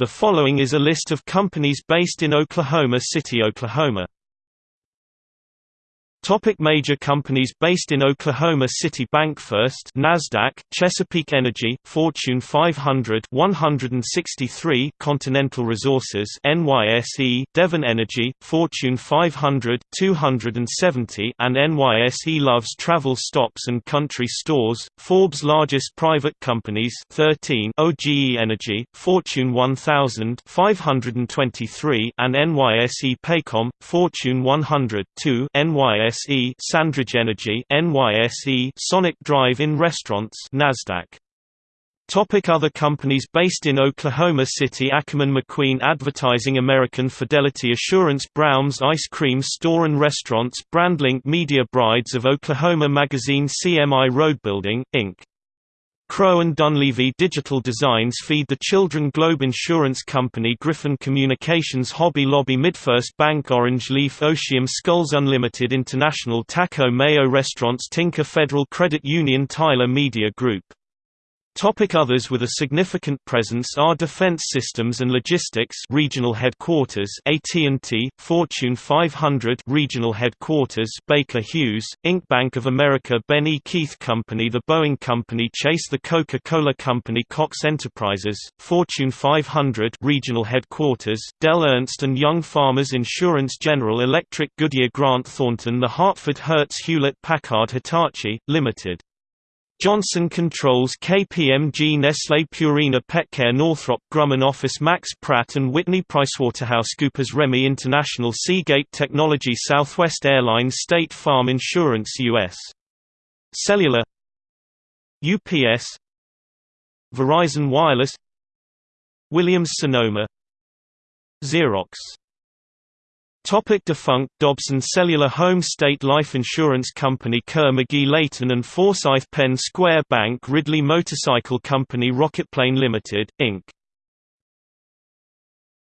The following is a list of companies based in Oklahoma City, Oklahoma. Topic major companies based in Oklahoma City BancFirst Nasdaq Chesapeake Energy Fortune 500 163 Continental Resources NYSE Devon Energy Fortune 500 270 and NYSE Loves Travel Stops and Country Stores Forbes largest private companies 13 OGE Energy Fortune 1000 523 and NYSE Paycom Fortune 100 2 NYSE NYSE Sandridge Energy NYSE Sonic Drive-In Restaurants Nasdaq Topic Other companies based in Oklahoma City Ackerman McQueen Advertising American Fidelity Assurance Brown's Ice Cream Store and Restaurants Brandlink Media Brides of Oklahoma Magazine CMI Road Building, Inc. Crowe and Dunlevy Digital Designs feed the Children Globe Insurance Company Griffin Communications Hobby Lobby Midfirst Bank Orange Leaf Oceum Skulls Unlimited International Taco Mayo Restaurants Tinker Federal Credit Union Tyler Media Group Topic others with a significant presence are Defense Systems and Logistics Regional Headquarters AT&T, Fortune 500 Regional Headquarters Baker Hughes, Inc. Bank of America Ben. Keith Company The Boeing Company Chase The Coca-Cola Company Cox Enterprises, Fortune 500 Regional Headquarters Dell Ernst & Young Farmers Insurance General Electric Goodyear Grant Thornton The Hartford Hertz Hewlett Packard Hitachi, Limited Johnson Controls KPMG Nestlé Purina Petcare Northrop Grumman Office Max Pratt & Whitney PricewaterhouseCoopers Remy International Seagate Technology Southwest Airlines State Farm Insurance U.S. Cellular UPS Verizon Wireless Williams-Sonoma Xerox Topic defunct Dobson Cellular Home State Life Insurance Company Kerr McGee Leighton and Forsyth Penn Square Bank Ridley Motorcycle Company Rocketplane Limited, Inc.